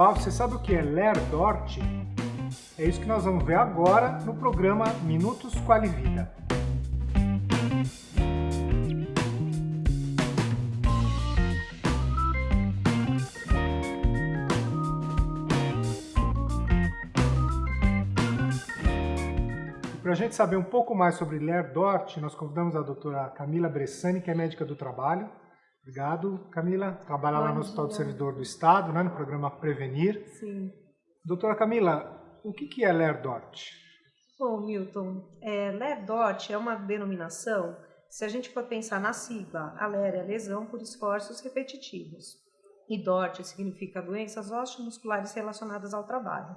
Olá, você sabe o que é Lerdort? É isso que nós vamos ver agora no programa Minutos Quali Vida. Para a gente saber um pouco mais sobre Lerdort, nós convidamos a doutora Camila Bressani, que é médica do trabalho, Obrigado, Camila. Trabalha Bom lá no Hospital do Servidor do Estado, né, no programa Prevenir. Sim. Doutora Camila, o que é LERDOT? Bom, Milton, é, LERDOT é uma denominação, se a gente for pensar na sigla, a LER é lesão por esforços repetitivos. E DORT significa doenças osteomusculares relacionadas ao trabalho.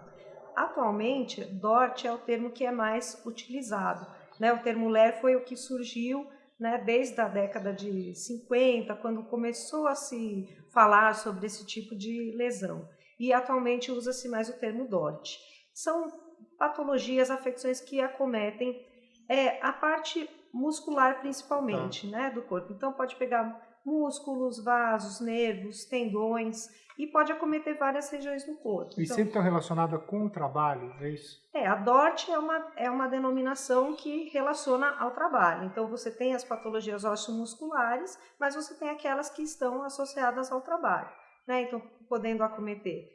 Atualmente, DORT é o termo que é mais utilizado. Né? O termo LER foi o que surgiu né, desde a década de 50, quando começou a se falar sobre esse tipo de lesão. E atualmente usa-se mais o termo DORT. São patologias, afecções que acometem é, a parte muscular principalmente tá. né, do corpo. Então pode pegar músculos, vasos, nervos, tendões e pode acometer várias regiões do corpo. E então, sempre está relacionada com o trabalho, é isso? É, a DORT é uma, é uma denominação que relaciona ao trabalho. Então você tem as patologias osteomusculares, mas você tem aquelas que estão associadas ao trabalho. Né? Então, podendo acometer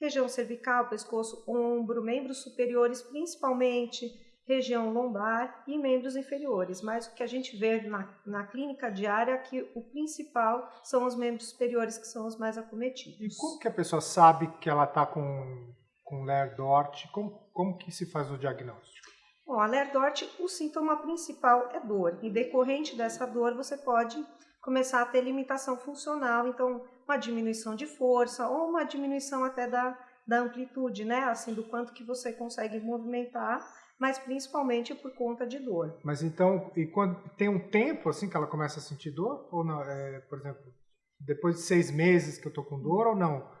região cervical, pescoço, ombro, membros superiores principalmente, região lombar e membros inferiores. Mas o que a gente vê na, na clínica diária é que o principal são os membros superiores, que são os mais acometidos. E como que a pessoa sabe que ela está com, com Lerdort? Como, como que se faz o diagnóstico? Bom, a Lerdort, o sintoma principal é dor. E decorrente dessa dor, você pode começar a ter limitação funcional, então uma diminuição de força ou uma diminuição até da, da amplitude, né? Assim, do quanto que você consegue movimentar mas principalmente por conta de dor. Mas então, e quando tem um tempo assim que ela começa a sentir dor? Ou não? É, por exemplo, depois de seis meses que eu tô com dor ou não?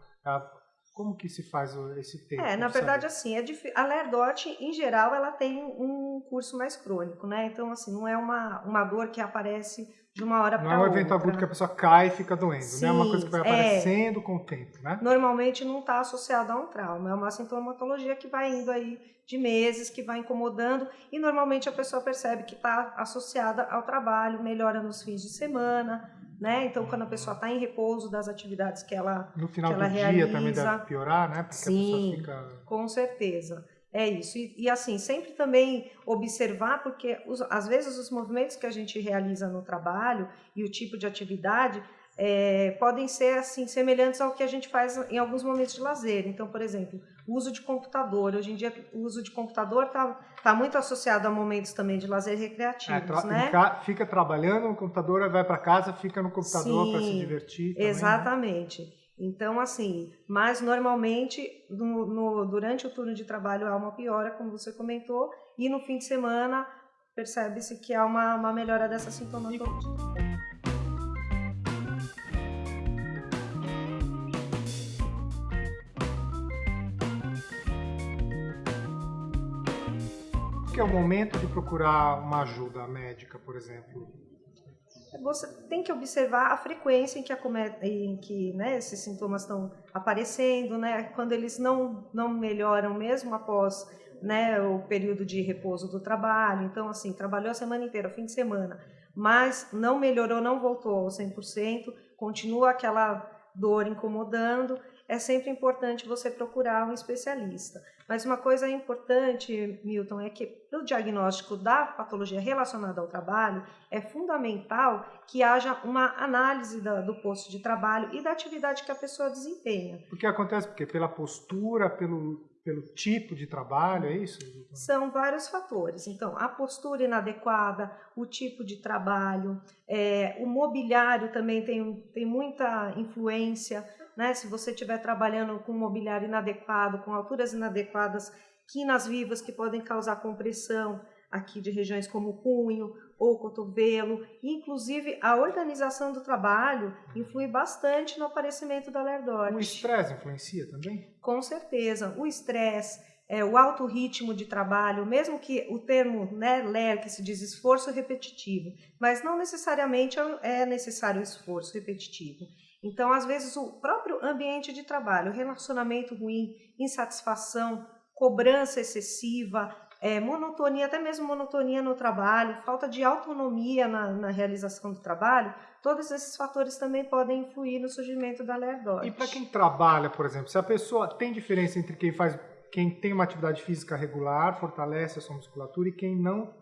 como que se faz esse tempo? É, na verdade, assim, é a lerdort, em geral, ela tem um curso mais crônico, né? Então, assim, não é uma, uma dor que aparece de uma hora para outra. Não é um evento agudo que a pessoa cai e fica doendo, Sim, né? É uma coisa que vai aparecendo é, com o tempo, né? Normalmente não está associado a um trauma, é uma sintomatologia que vai indo aí de meses, que vai incomodando e normalmente a pessoa percebe que está associada ao trabalho, melhora nos fins de semana, né? Então, quando a pessoa está em repouso das atividades que ela No final do realiza, dia também deve piorar, né? Porque Sim, fica... com certeza. É isso. E, e, assim, sempre também observar, porque os, às vezes os movimentos que a gente realiza no trabalho e o tipo de atividade é, podem ser assim semelhantes ao que a gente faz em alguns momentos de lazer. Então, por exemplo, o uso de computador. Hoje em dia, o uso de computador está tá muito associado a momentos também de lazer recreativos, é, né? Fica trabalhando no computador, vai para casa, fica no computador para se divertir. Também, né? exatamente. Né? Então, assim, mas normalmente no, no, durante o turno de trabalho há uma piora, como você comentou, e no fim de semana percebe-se que há uma, uma melhora dessa sintomatologia. que é o momento de procurar uma ajuda médica, por exemplo? Você tem que observar a frequência em que, em que né, esses sintomas estão aparecendo, né, quando eles não, não melhoram mesmo após né, o período de repouso do trabalho. Então, assim, trabalhou a semana inteira, fim de semana, mas não melhorou, não voltou ao 100%, continua aquela dor incomodando, é sempre importante você procurar um especialista. Mas uma coisa importante, Milton, é que para o diagnóstico da patologia relacionada ao trabalho, é fundamental que haja uma análise da, do posto de trabalho e da atividade que a pessoa desempenha. O que acontece? Porque pela postura, pelo, pelo tipo de trabalho, é isso? São vários fatores. Então, a postura inadequada, o tipo de trabalho, é, o mobiliário também tem, tem muita influência né? Se você estiver trabalhando com mobiliário inadequado, com alturas inadequadas, quinas vivas que podem causar compressão aqui de regiões como o punho ou cotovelo, inclusive a organização do trabalho influi bastante no aparecimento da lerdose. O estresse influencia também? Com certeza, o estresse, é, o alto ritmo de trabalho, mesmo que o termo né, LER, que se diz esforço repetitivo, mas não necessariamente é necessário esforço repetitivo. Então, às vezes, o próprio ambiente de trabalho, relacionamento ruim, insatisfação, cobrança excessiva, é, monotonia, até mesmo monotonia no trabalho, falta de autonomia na, na, realização do trabalho, todos esses fatores também podem influir no surgimento da lerdose. E para quem trabalha, por exemplo, se a pessoa tem diferença entre quem faz, quem tem uma atividade física regular, fortalece a sua musculatura, e quem não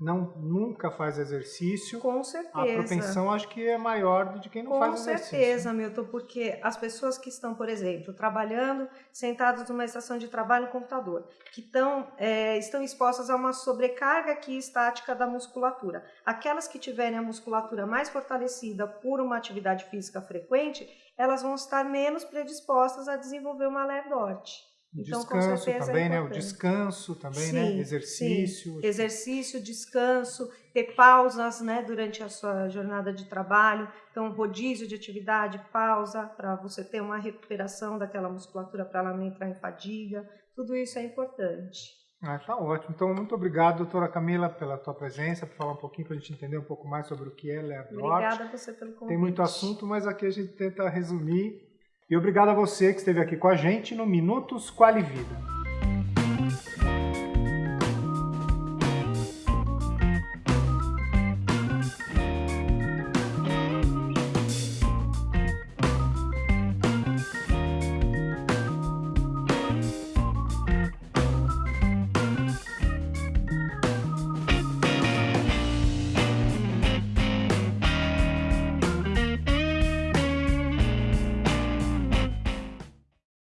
não nunca faz exercício, com certeza. a propensão acho que é maior do de quem não com faz exercício. Com certeza, Milton, porque as pessoas que estão, por exemplo, trabalhando sentadas numa estação de trabalho no computador, que estão, é, estão expostas a uma sobrecarga aqui estática da musculatura, aquelas que tiverem a musculatura mais fortalecida por uma atividade física frequente, elas vão estar menos predispostas a desenvolver uma lerdorte. Então, descanso é também, é né? O descanso também, né? sim, né? Exercício. Sim. Exercício, descanso, ter pausas, né? Durante a sua jornada de trabalho. Então, rodízio de atividade, pausa para você ter uma recuperação daquela musculatura para ela não entrar em fadiga. Tudo isso é importante. Ah, tá ótimo. Então, muito obrigado, doutora Camila, pela tua presença, por falar um pouquinho, para a gente entender um pouco mais sobre o que é Lerdort. Obrigada a você pelo convite. Tem muito assunto, mas aqui a gente tenta resumir e obrigado a você que esteve aqui com a gente no Minutos Quali Vida.